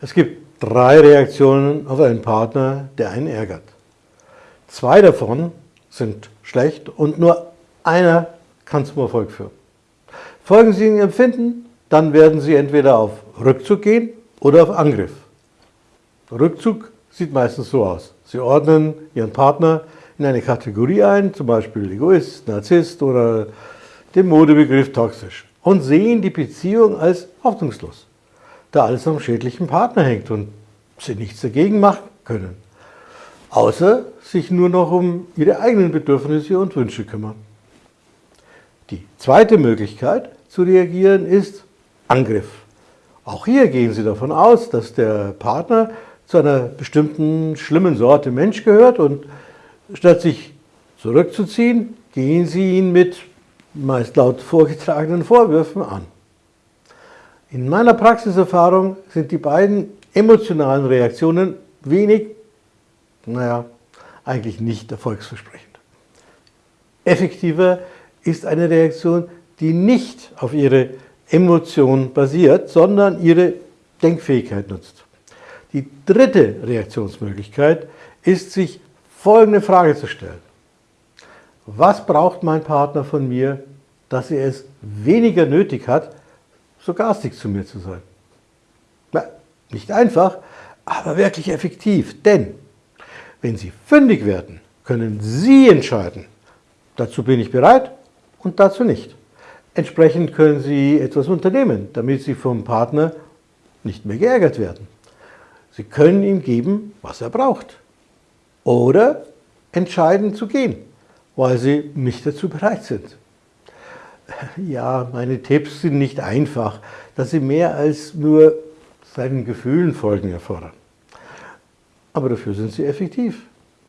Es gibt drei Reaktionen auf einen Partner, der einen ärgert. Zwei davon sind schlecht und nur einer kann zum Erfolg führen. Folgen Sie Ihrem Empfinden, dann werden Sie entweder auf Rückzug gehen oder auf Angriff. Rückzug sieht meistens so aus. Sie ordnen Ihren Partner in eine Kategorie ein, zum Beispiel Egoist, Narzisst oder den Modebegriff toxisch und sehen die Beziehung als hoffnungslos da alles am schädlichen Partner hängt und sie nichts dagegen machen können, außer sich nur noch um ihre eigenen Bedürfnisse und Wünsche kümmern. Die zweite Möglichkeit zu reagieren ist Angriff. Auch hier gehen Sie davon aus, dass der Partner zu einer bestimmten schlimmen Sorte Mensch gehört und statt sich zurückzuziehen, gehen Sie ihn mit meist laut vorgetragenen Vorwürfen an. In meiner Praxiserfahrung sind die beiden emotionalen Reaktionen wenig, naja, eigentlich nicht erfolgsversprechend. Effektiver ist eine Reaktion, die nicht auf ihre Emotion basiert, sondern ihre Denkfähigkeit nutzt. Die dritte Reaktionsmöglichkeit ist, sich folgende Frage zu stellen. Was braucht mein Partner von mir, dass er es weniger nötig hat, so garstig zu mir zu sein. Na, nicht einfach, aber wirklich effektiv. Denn wenn Sie fündig werden, können Sie entscheiden, dazu bin ich bereit und dazu nicht. Entsprechend können Sie etwas unternehmen, damit Sie vom Partner nicht mehr geärgert werden. Sie können ihm geben, was er braucht. Oder entscheiden zu gehen, weil Sie nicht dazu bereit sind. Ja, meine Tipps sind nicht einfach, dass sie mehr als nur seinen Gefühlen folgen erfordern. Aber dafür sind sie effektiv.